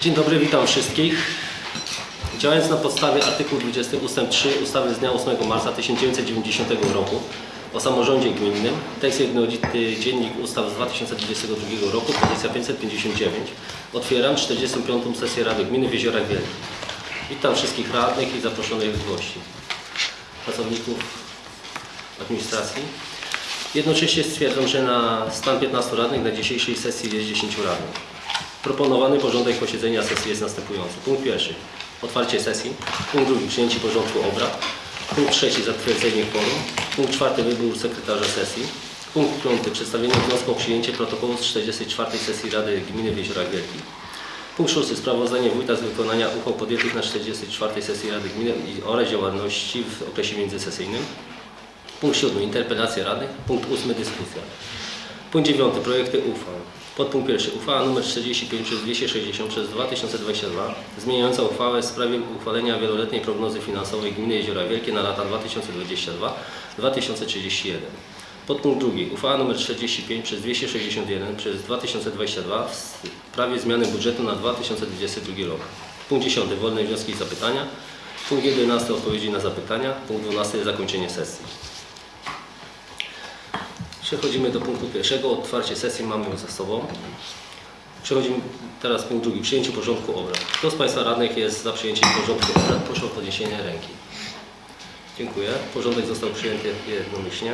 Dzień dobry, witam wszystkich. Działając na podstawie artykułu 20 ust. 3 ustawy z dnia 8 marca 1990 roku o samorządzie gminnym, tekst jednolity Dziennik Ustaw z 2022 roku, pozycja 559, otwieram 45. sesję Rady Gminy w Jeziorach Wielkich. Witam wszystkich radnych i zaproszonych gości, pracowników administracji. Jednocześnie stwierdzam, że na stan 15 radnych na dzisiejszej sesji jest 10 radnych. Proponowany porządek posiedzenia sesji jest następujący. Punkt pierwszy. Otwarcie sesji. Punkt drugi. Przyjęcie porządku obrad. Punkt trzeci. Zatwierdzenie kworum. Punkt czwarty. Wybór sekretarza sesji. Punkt piąty. Przedstawienie wniosku o przyjęcie protokołu z 44. sesji Rady Gminy w Jeziorach Wielkich. Punkt szósty. Sprawozdanie wójta z wykonania uchwał podjętych na 44. sesji Rady Gminy oraz działalności w okresie międzysesyjnym. Punkt siódmy. Interpelacja radnych. Punkt ósmy. Dyskusja. Punkt dziewiąty. Projekty uchwał. Podpunkt pierwszy. Uchwała nr 45 przez 260 przez 2022 zmieniająca uchwałę w sprawie uchwalenia wieloletniej prognozy finansowej Gminy Jeziora Wielkie na lata 2022-2031. Podpunkt drugi. Uchwała nr 45 przez 261 przez 2022 w sprawie zmiany budżetu na 2022 rok. Punkt 10. Wolne wnioski i zapytania. Punkt 11. Odpowiedzi na zapytania. Punkt 12. Zakończenie sesji. Przechodzimy do punktu pierwszego. Otwarcie sesji mamy już za sobą. Przechodzimy teraz punkt drugi. Przyjęcie porządku obrad. Kto z Państwa radnych jest za przyjęciem porządku obrad? Proszę o podniesienie ręki. Dziękuję. Porządek został przyjęty jednomyślnie.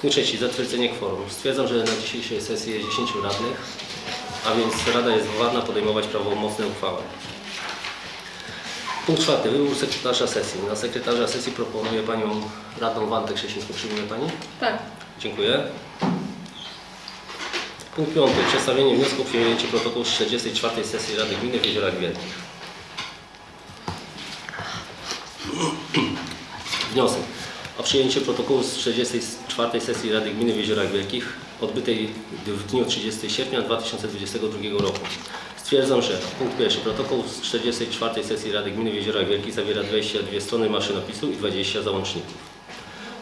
Punkt trzeci. Zatwierdzenie kworum. Stwierdzam, że na dzisiejszej sesji jest 10 radnych, a więc Rada jest władna podejmować prawomocne uchwały. Punkt czwarty. Wybór sekretarza sesji. Na sekretarza sesji proponuję Panią Radną Wantę Krzesińską. Przyjmuje Pani? Tak. Dziękuję. Punkt piąty. Przedstawienie wniosku o przyjęcie protokołu z 44. sesji Rady Gminy w Jeziorach Wielkich. Wniosek o przyjęcie protokołu z 44. sesji Rady Gminy w Jeziorach Wielkich odbytej w dniu 30 sierpnia 2022 roku. Stwierdzam, że punkt pierwszy. Protokół z 44. sesji Rady Gminy w Jeziorach Wielkich zawiera 22 strony maszynopisu i 20 załączników.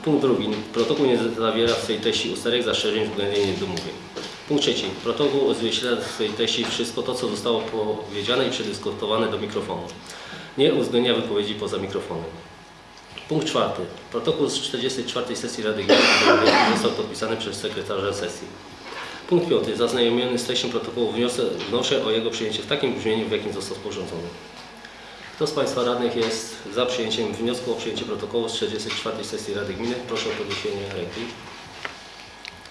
Punkt drugi. Protokół nie zawiera w swej treści usterek, zastrzeżeń, względnie niedomówień. Punkt trzeci. Protokół odzwierciedla w swojej treści wszystko to, co zostało powiedziane i przedyskutowane do mikrofonu. Nie uwzględnia wypowiedzi poza mikrofonem. Punkt czwarty. Protokół z 44. sesji Rady Gminy został podpisany przez sekretarza sesji. Punkt piąty. Zaznajomiony z treścią protokołu wniosę, wnoszę o jego przyjęcie w takim brzmieniu, w jakim został sporządzony. Kto z Państwa radnych jest za przyjęciem wniosku o przyjęcie protokołu z 44. sesji Rady Gminy? Proszę o podniesienie ręki.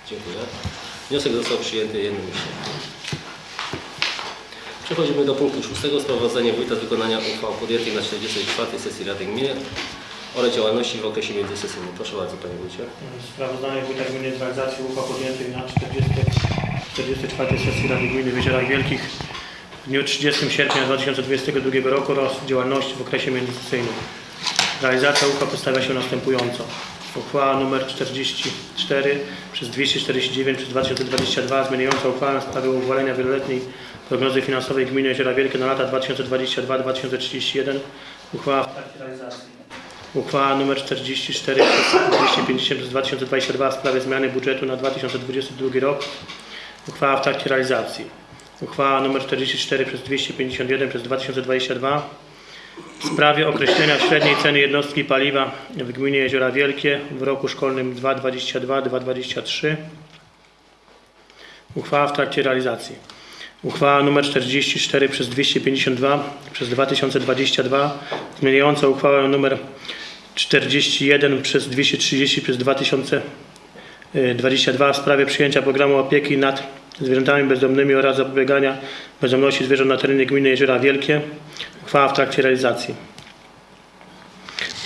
Dziękuję. Wniosek został przyjęty jednomyślnie. Przechodzimy do punktu szóstego. Sprawozdanie wójta z wykonania uchwał podjętych na 44. sesji Rady Gminy oraz działalności w okresie międzysesyjnym. Proszę bardzo Panie Wójcie. Sprawozdanie Wójta Gminy z realizacji uchwał podjętych na 40, 44 sesji Rady Gminy w Wielkich w dniu 30 sierpnia 2022 roku oraz działalności w okresie międzysesyjnym. Realizacja uchwał przedstawia się następująco. Uchwała nr 44 przez 249 przez 2022 zmieniająca uchwałę w sprawie uchwalenia wieloletniej prognozy finansowej Gminy Jeziora Wielkie na lata 2022-2031. Uchwała w trakcie realizacji. Uchwała nr 44 przez 250 przez 2022 w sprawie zmiany budżetu na 2022 rok. Uchwała w trakcie realizacji. Uchwała nr 44 przez 251 przez 2022 w sprawie określenia średniej ceny jednostki paliwa w gminie Jeziora Wielkie w roku szkolnym 2022-2023. Uchwała w trakcie realizacji. Uchwała nr 44 przez 252 przez 2022 zmieniająca uchwałę nr 41 przez 230 przez 2022 w sprawie przyjęcia programu opieki nad zwierzętami bezdomnymi oraz zapobiegania bezdomności zwierząt na terenie gminy Jeziora Wielkie. Uchwała w trakcie realizacji.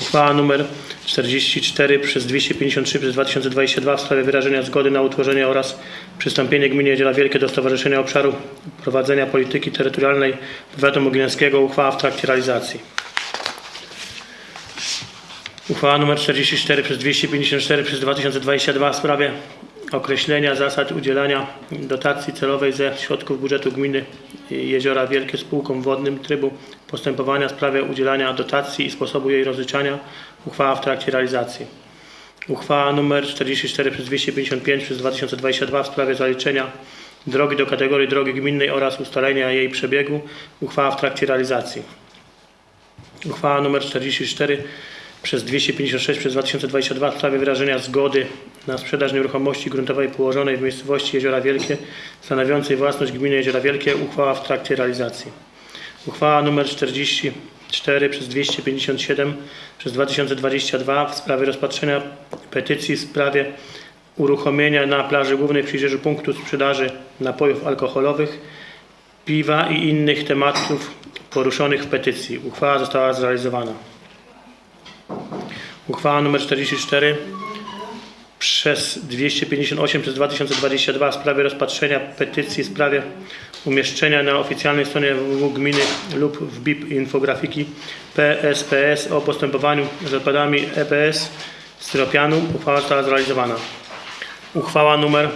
Uchwała nr 44 przez 253 przez 2022 w sprawie wyrażenia zgody na utworzenie oraz przystąpienie gminy Jeziora Wielkie do Stowarzyszenia Obszaru Prowadzenia Polityki Terytorialnej Powiatu Mogilewskiego. Uchwała w trakcie realizacji. Uchwała nr 44 przez 254 przez 2022 w sprawie określenia zasad udzielania dotacji celowej ze środków budżetu gminy Jeziora Wielkie spółkom wodnym, trybu postępowania w sprawie udzielania dotacji i sposobu jej rozliczania. Uchwała w trakcie realizacji. Uchwała nr 44 przez 255 przez 2022 w sprawie zaliczenia drogi do kategorii drogi gminnej oraz ustalenia jej przebiegu. Uchwała w trakcie realizacji. Uchwała nr 44 przez 256 przez 2022 w sprawie wyrażenia zgody na sprzedaż nieruchomości gruntowej położonej w miejscowości Jeziora Wielkie stanowiącej własność gminy Jeziora Wielkie. Uchwała w trakcie realizacji. Uchwała nr 44 przez 257 przez 2022 w sprawie rozpatrzenia petycji w sprawie uruchomienia na plaży głównej w Przyjrzeżu punktu sprzedaży napojów alkoholowych, piwa i innych tematów poruszonych w petycji. Uchwała została zrealizowana. Uchwała nr 44 przez 258 przez 2022 w sprawie rozpatrzenia petycji w sprawie umieszczenia na oficjalnej stronie www gminy lub w BIP infografiki PSPS o postępowaniu z odpadami EPS styropianu. Uchwała została zrealizowana. Uchwała nr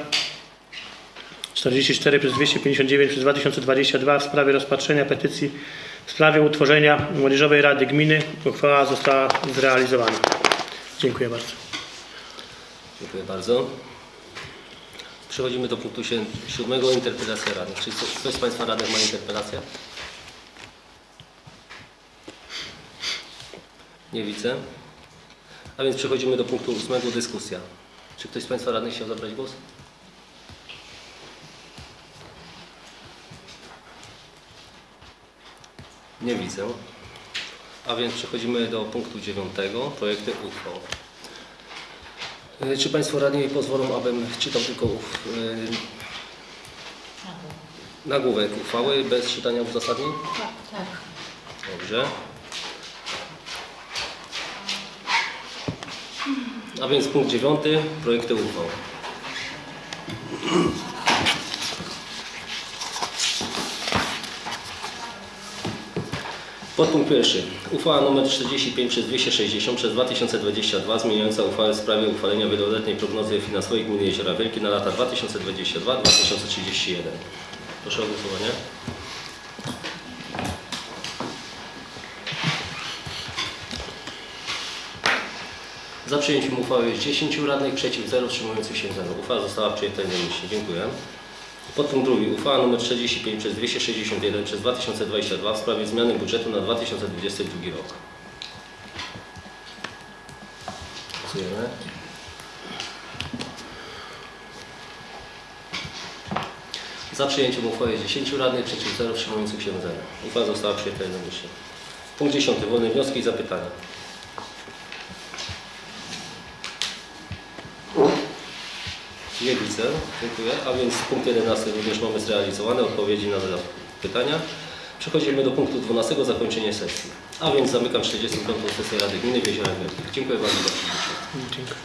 44 przez 259 przez 2022 w sprawie rozpatrzenia petycji w sprawie utworzenia Młodzieżowej Rady Gminy. Uchwała została zrealizowana. Dziękuję bardzo. Dziękuję bardzo. Przechodzimy do punktu siódmego, interpelacja radnych. Czy ktoś z Państwa radnych ma interpelację? Nie widzę. A więc przechodzimy do punktu ósmego, dyskusja. Czy ktoś z Państwa radnych chciał zabrać głos? Nie widzę. A więc przechodzimy do punktu dziewiątego, projekty uchwał. E, Czy Państwo radni pozwolą, abym czytał tylko e, nagłówek uchwały bez czytania uzasadnień? Tak, tak. Dobrze. A więc punkt dziewiąty, projekty uchwał. Podpunkt pierwszy. Uchwała nr 45 przez 260 przez 2022 zmieniająca uchwałę w sprawie uchwalenia wieloletniej prognozy finansowej Gminy Jeziora Wielkie na lata 2022-2031. Proszę o głosowanie. Za przyjęciem uchwały jest 10 radnych, przeciw 0, wstrzymujących się 0. Uchwała została przyjęta jednomyślnie. Dziękuję. Podpunkt drugi. Uchwała nr 45 przez 261 przez 2022 w sprawie zmiany budżetu na 2022 rok. Głosujemy. Za przyjęciem uchwały jest 10 radnych, przeciw 0, wstrzymujących się 0. Uchwała została przyjęta jednomyślnie. Punkt 10. Wolne wnioski i zapytania. Nie widzę, dziękuję. A więc punkt 11 również mamy zrealizowane, odpowiedzi na pytania. Przechodzimy do punktu 12, zakończenie sesji. A więc zamykam 45. sesję Rady Gminy w Jeziorach Wielkich. Dziękuję bardzo za przybycie. Dziękuję.